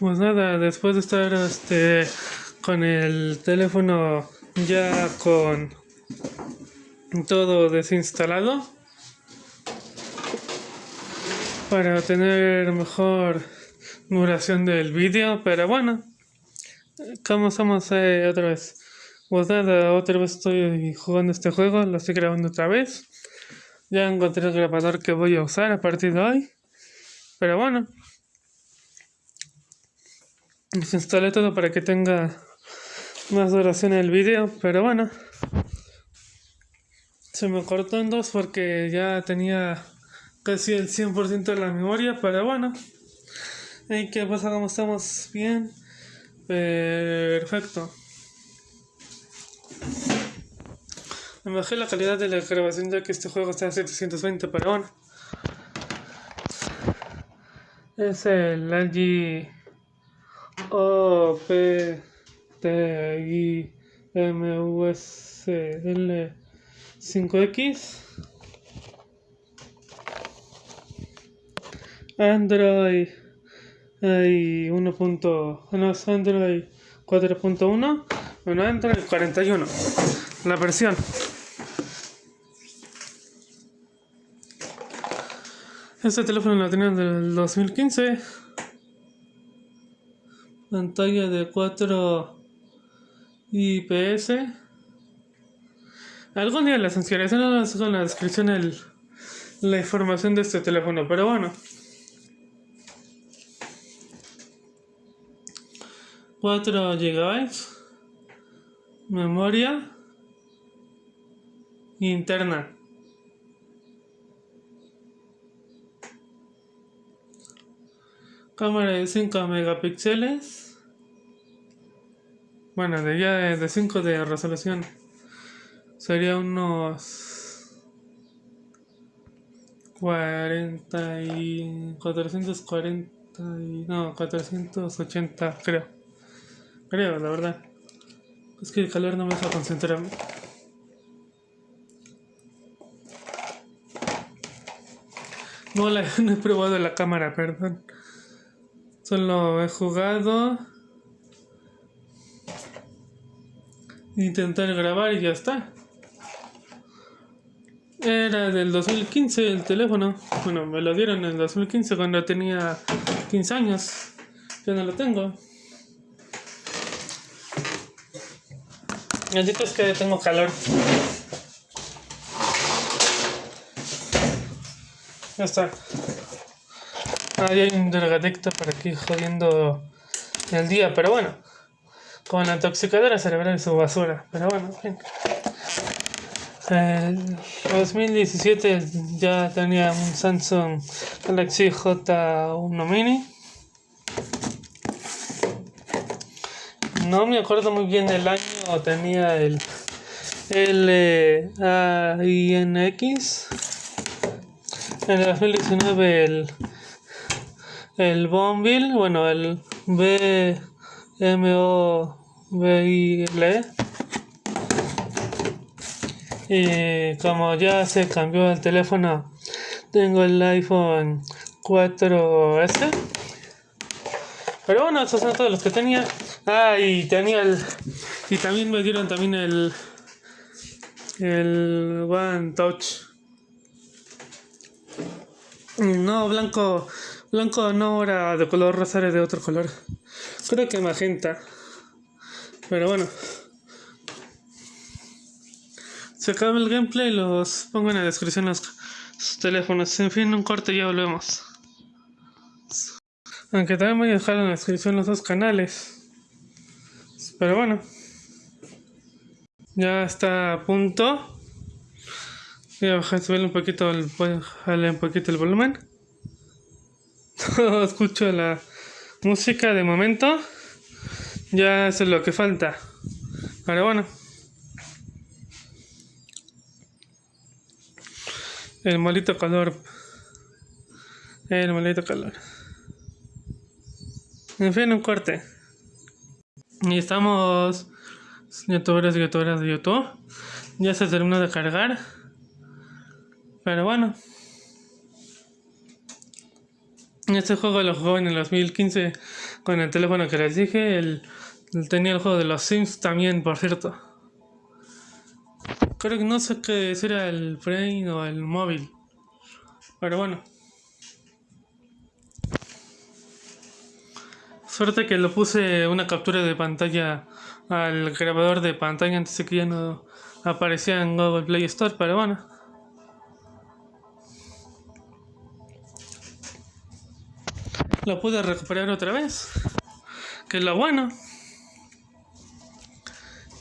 Pues nada, después de estar este con el teléfono ya con todo desinstalado para tener mejor duración del vídeo, pero bueno, como estamos eh, otra vez. Pues nada, otra vez estoy jugando este juego, lo estoy grabando otra vez. Ya encontré el grabador que voy a usar a partir de hoy. Pero bueno. Desinstalé todo para que tenga más duración el vídeo, pero bueno. Se me cortó en dos porque ya tenía casi el 100% de la memoria, pero bueno. ¿Y qué pasa? ¿Cómo estamos? Bien. Perfecto. Me bajé la calidad de la grabación ya que este juego está a 720, pero bueno. Es el LG OP TI MUSL 5X Android hay 1. No, es Android 4.1 bueno Android 41 la versión. Este teléfono lo tenía del 2015 pantalla de 4 IPS algún día les enseñaré en la descripción el, la información de este teléfono pero bueno. 4 GB memoria. Interna cámara de 5 megapíxeles bueno de ya de 5 de resolución sería unos 40 y 440 y, no 480 creo Creo, la verdad. Es que el calor no me deja concentrarme. No, la, no he probado la cámara, perdón. Solo he jugado. Intentar grabar y ya está. Era del 2015 el teléfono. Bueno, me lo dieron en el 2015 cuando tenía 15 años. Ya no lo tengo. Necesito es que tengo calor. Ya está. Ahí hay un drogadicto por aquí jodiendo el día, pero bueno. Con la intoxicadora cerebral y su basura. Pero bueno, en El 2017 ya tenía un Samsung Galaxy J1 Mini. No me acuerdo muy bien del año tenía el LAINX. En el 2019 el, el Bonville, bueno, el BMOVIL. Y como ya se cambió el teléfono, tengo el iPhone 4S. Pero bueno, esos son todos los que tenía. Ah, y tenía el. Y también me dieron también el. El One Touch. No, blanco. Blanco no era de color rosa, de otro color. Creo que magenta. Pero bueno. Se acaba el gameplay, los pongo en la descripción los, teléfonos. En fin, un corte ya volvemos. Aunque también voy a dejar en la descripción los dos canales. Pero bueno. Ya está a punto. Voy a bajar, un poquito el, un poquito el volumen. escucho la música de momento. Ya eso es lo que falta. Pero bueno. El maldito calor. El maldito calor. En fin, un corte. Y estamos youtubers y youtuberas de YouTube. Ya se terminó de cargar. Pero bueno. Este juego lo jugó en el 2015 con el teléfono que les dije. El, tenía el juego de los Sims también, por cierto. Creo que no sé qué si era el Brain o el móvil. Pero bueno. Suerte que lo puse una captura de pantalla al grabador de pantalla antes de que ya no aparecía en Google Play Store, pero bueno. Lo pude recuperar otra vez. Que es lo bueno.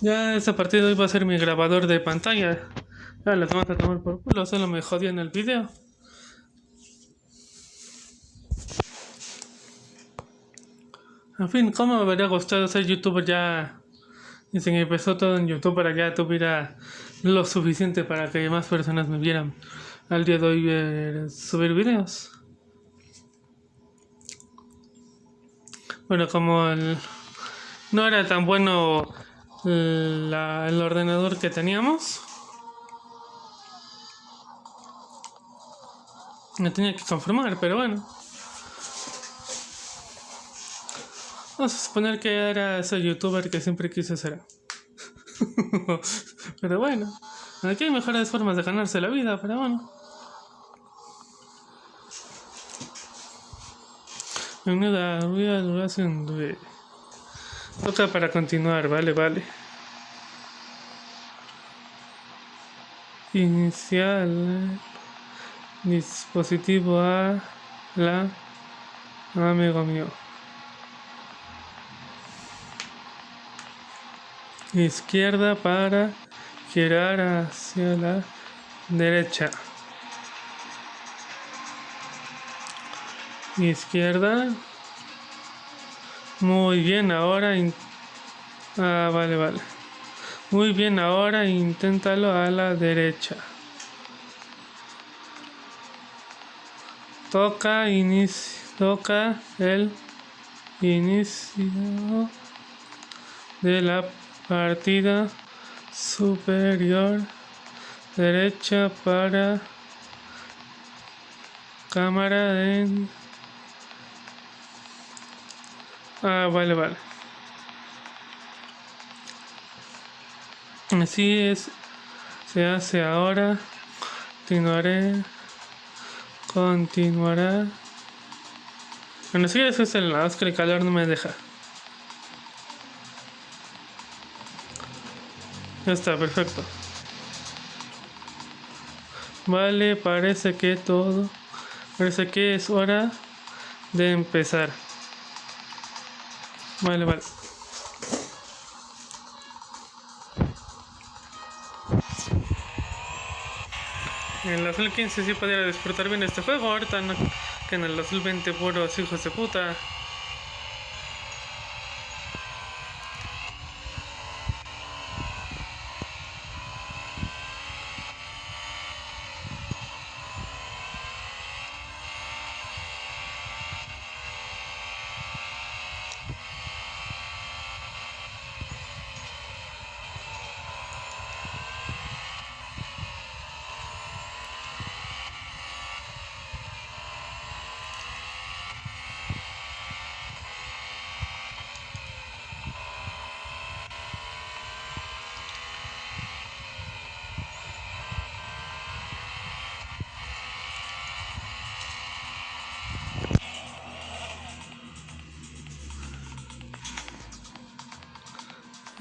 Ya ese partido iba a ser mi grabador de pantalla. Ya les vamos a tomar por culo, solo me jodía en el video. En fin, ¿cómo me habría gustado ser youtuber ya? Y si empezó todo en YouTube para que ya tuviera lo suficiente para que más personas me vieran al día de hoy ver, subir videos. Bueno, como no era tan bueno el ordenador que teníamos, me tenía que conformar, pero bueno. Vamos a suponer que era ese youtuber que siempre quise ser. pero bueno, aquí hay mejores formas de ganarse la vida, pero bueno. Una real duración de... Toca para continuar, vale, vale. Inicial dispositivo a la amigo mío. Izquierda para girar hacia la derecha. Izquierda. Muy bien, ahora... Ah, vale, vale. Muy bien, ahora inténtalo a la derecha. Toca toca el inicio de la partida superior derecha para cámara en Ah, vale, vale. Así es. Se hace ahora. Continuaré. Continuará. Bueno, si eso es el lado que el calor no me deja. Ya está, perfecto. Vale, parece que todo. Parece que es hora de empezar. Vale, vale. En el 2015 sí podía disfrutar bien este juego, ahorita que en el 2020 puros hijos de puta.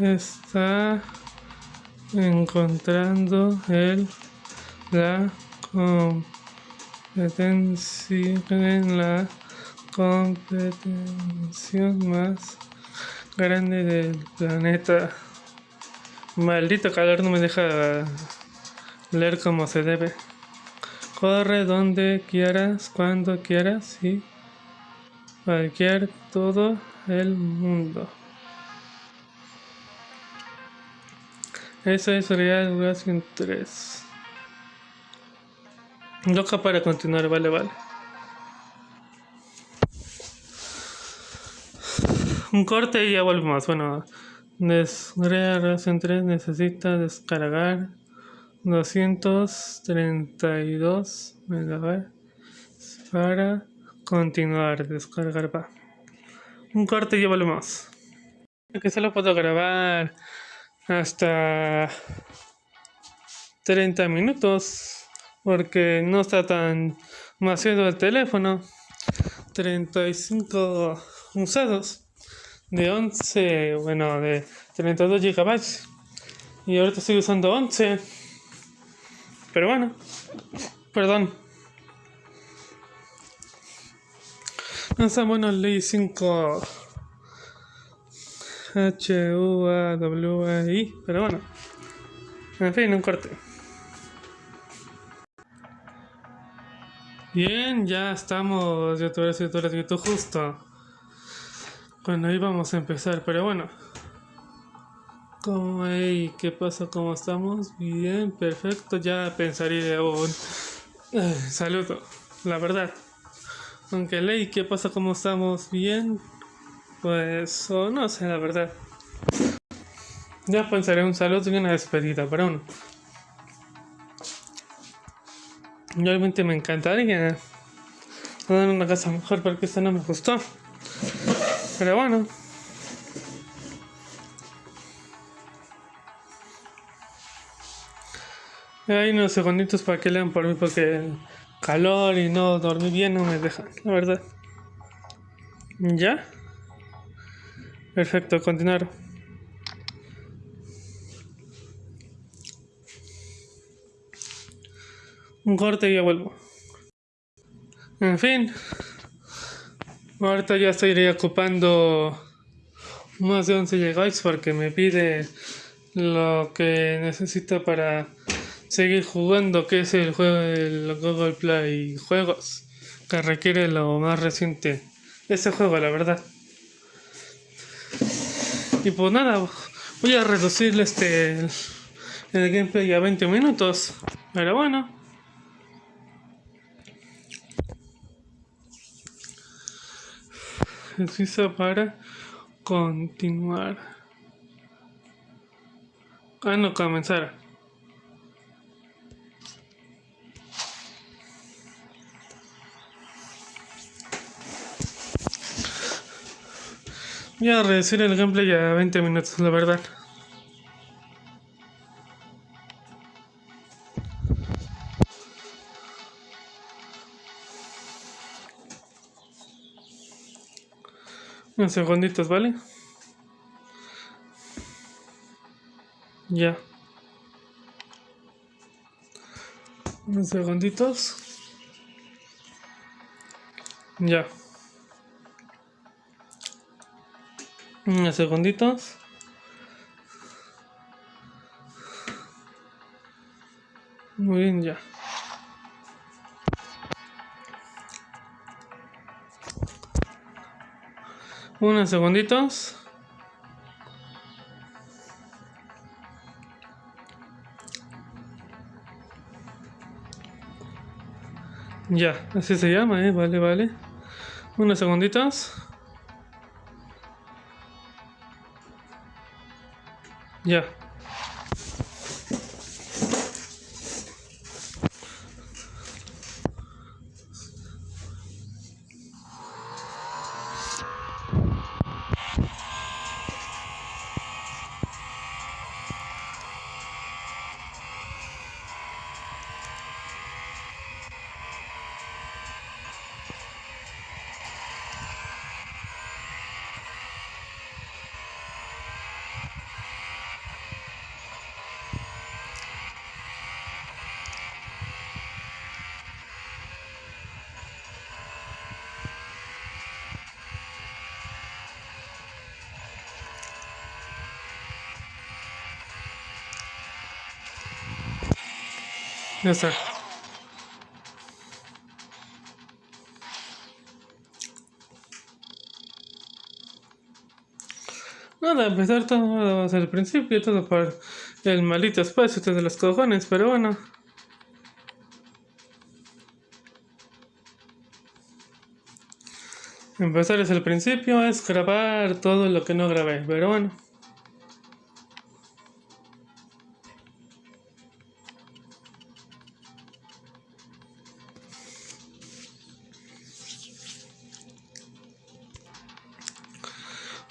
Está encontrando el la competencia en la competición más grande del planeta. Maldito calor no me deja leer como se debe. Corre donde quieras, cuando quieras y cualquier todo el mundo. Eso es Real Racing 3. Loca para continuar, vale, vale. Un corte y ya volvemos. Bueno, Real Racing 3 necesita descargar 232 megabytes para Continuar, descargar va. Un corte y ya volvemos. Que solo puedo grabar hasta 30 minutos porque no está tan demasiado el teléfono. 35 usados de 11 bueno de 32 gigabytes. Y ahorita estoy usando 11 pero bueno perdón. No está bueno el i5 H-U-A-W-I. Pero bueno. En fin, un corte. Bien, ya estamos, youtubers, youtubers, youtubers, justo cuando íbamos a empezar, pero bueno. ¿Cómo, hey, ¿Qué pasa? ¿Cómo estamos? Bien, perfecto, ya pensaría un saludo, la verdad. Aunque, ley, ¿qué pasa? ¿Cómo estamos? Bien, pues, o no sé, la verdad. Ya pensaré un saludo y una despedida, pero bueno. Realmente me encantaría tener una casa mejor porque esta no me gustó. Pero bueno. Hay unos segunditos para que lean por mí porque el calor y no dormir bien no me dejan, la verdad. ¿Ya? Perfecto, continuar. Un corte y ya vuelvo. En fin. Ahorita ya estoy ocupando más de 11 GB porque me pide lo que necesito para seguir jugando, que es el juego del Google Play Juegos, que requiere lo más reciente ese juego, la verdad. Y pues nada, voy a reducir este el gameplay a 20 minutos, pero bueno. Precisa para continuar. Ah, no, comenzar. Voy a reducir el gameplay a 20 minutos, la verdad. Unos segunditos, ¿vale? Ya. Unos segunditos. Ya. Unos segunditos. Muy bien, ya. Unos segunditos. Ya, así se llama, ¿eh? Vale, vale. Unos segunditos. Ya. Ya está. Nada, empezar todo desde el principio, todo por el maldito espacio de los cojones, pero bueno. Empezar desde el principio es grabar todo lo que no grabé, pero bueno.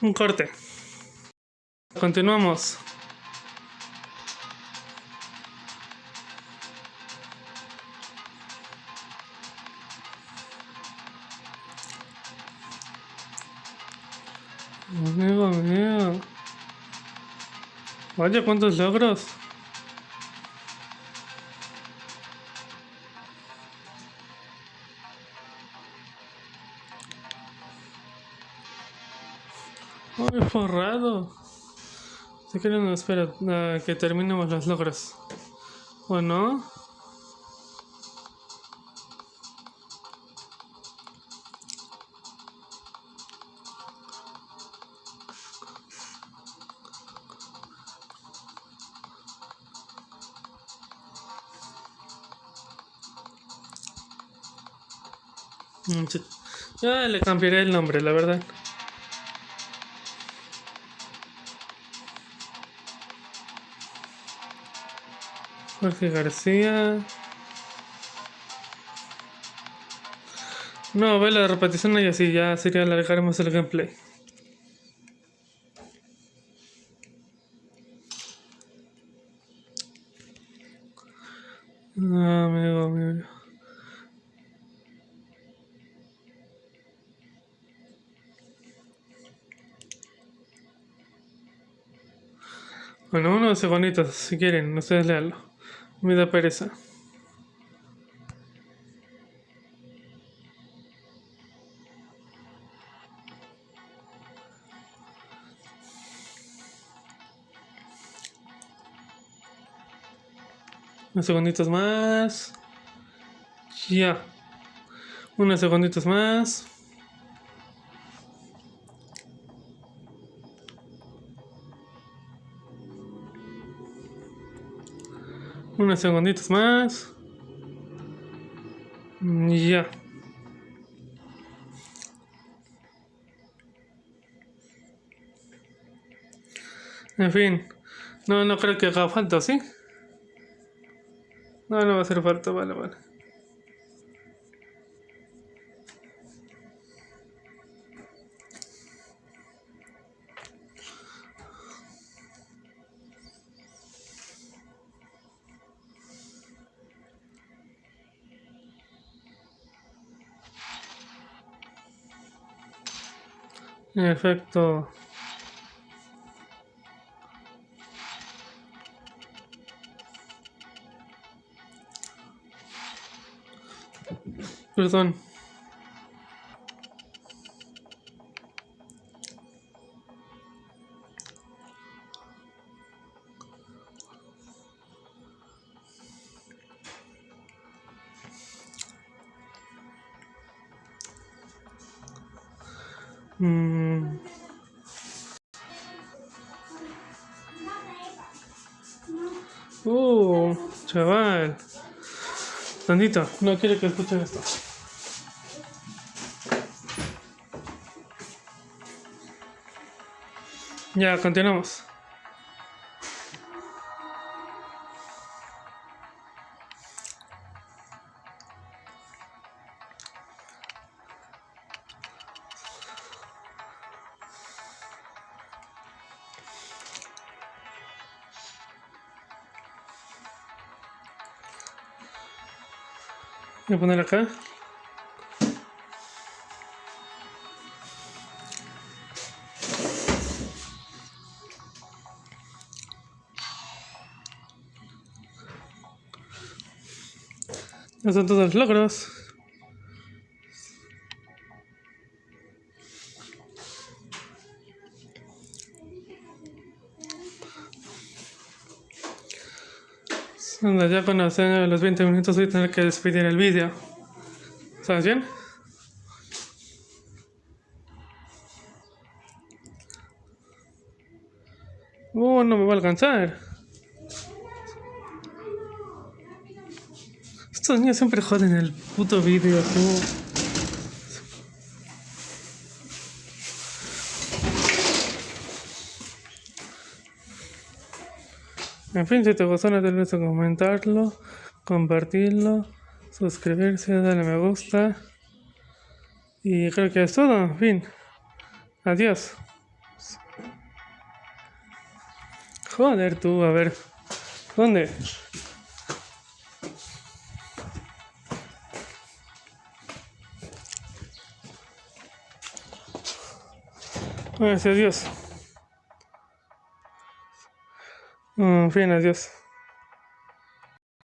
Un corte. Continuamos. Amigo mío. Vaya, cuántos logros. Si quieren, espera que terminemos los logros. ¿O no? Mm, ya le cambiaré el nombre, la verdad. Jorge García. No, ve la repetición y así ya sería alargaremos el gameplay. Ah, amigo, amigo. Bueno, unos segunditos, si quieren, ustedes leanlo. Me da pereza. Unos segunditos más. Ya. Unos segunditos más. Unos segunditos más. Ya. En fin. No, no creo que haga falta, ¿sí? No, no va a hacer falta, vale, vale. En efecto. Perdón. Tantito, no quiero que escuchen esto. Ya, continuamos. Voy a poner acá. Estos son todos los logros. Ya cuando los 20 minutos voy a tener que despedir el vídeo. ¿Sabes bien? Uh, no me va a alcanzar. Estos niños siempre joden el puto vídeo. En fin, si te gustó no te olvides de comentarlo, compartirlo, suscribirse, darle me gusta. Y creo que es todo. En fin. Adiós. Joder tú, a ver. ¿Dónde? Gracias a Dios. En fin, adiós.